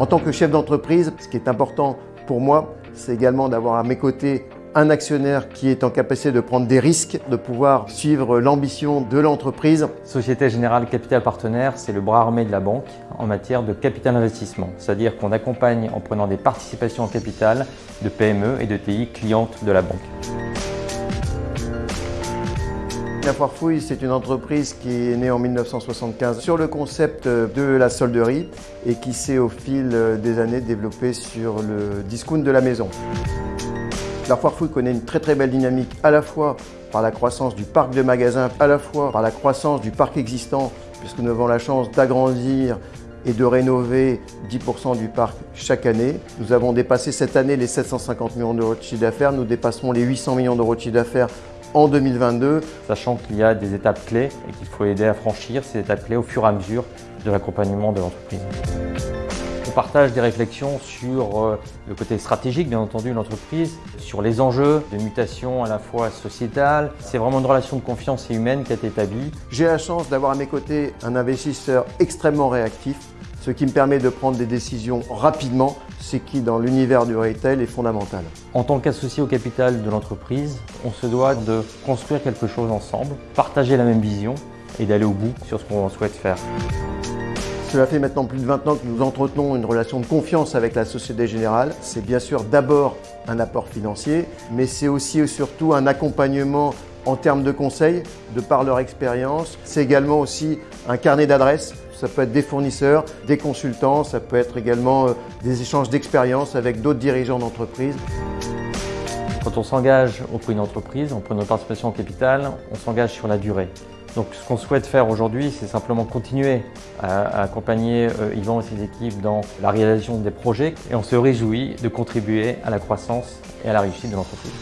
En tant que chef d'entreprise, ce qui est important pour moi, c'est également d'avoir à mes côtés un actionnaire qui est en capacité de prendre des risques, de pouvoir suivre l'ambition de l'entreprise. Société Générale Capital Partenaire, c'est le bras armé de la banque en matière de capital investissement. C'est-à-dire qu'on accompagne en prenant des participations en capital de PME et de TI clientes de la banque. La Foire Fouille, c'est une entreprise qui est née en 1975 sur le concept de la solderie et qui s'est au fil des années développé sur le discount de la maison. La Foire Fouille connaît une très très belle dynamique à la fois par la croissance du parc de magasins, à la fois par la croissance du parc existant, puisque nous avons la chance d'agrandir et de rénover 10% du parc chaque année. Nous avons dépassé cette année les 750 millions d'euros de chiffre d'affaires, nous dépasserons les 800 millions d'euros de chiffre d'affaires en 2022. Sachant qu'il y a des étapes clés et qu'il faut aider à franchir ces étapes clés au fur et à mesure de l'accompagnement de l'entreprise. On partage des réflexions sur euh, le côté stratégique, bien entendu, de l'entreprise, sur les enjeux de mutation à la fois sociétale. C'est vraiment une relation de confiance et humaine qui a été établie. J'ai la chance d'avoir à mes côtés un investisseur extrêmement réactif, ce qui me permet de prendre des décisions rapidement, ce qui, dans l'univers du retail, est fondamental. En tant qu'associé au capital de l'entreprise, on se doit de construire quelque chose ensemble, partager la même vision et d'aller au bout sur ce qu'on souhaite faire. Cela fait maintenant plus de 20 ans que nous entretenons une relation de confiance avec la Société Générale. C'est bien sûr d'abord un apport financier, mais c'est aussi et surtout un accompagnement en termes de conseils, de par leur expérience. C'est également aussi un carnet d'adresses. Ça peut être des fournisseurs, des consultants, ça peut être également euh, des échanges d'expérience avec d'autres dirigeants d'entreprise. Quand on s'engage auprès d'une entreprise, on prend notre participation au capital, on s'engage sur la durée. Donc ce qu'on souhaite faire aujourd'hui, c'est simplement continuer à, accompagner euh, Yvan et ses équipes dans la réalisation des projets et on se réjouit de contribuer à la croissance et à la réussite de l'entreprise.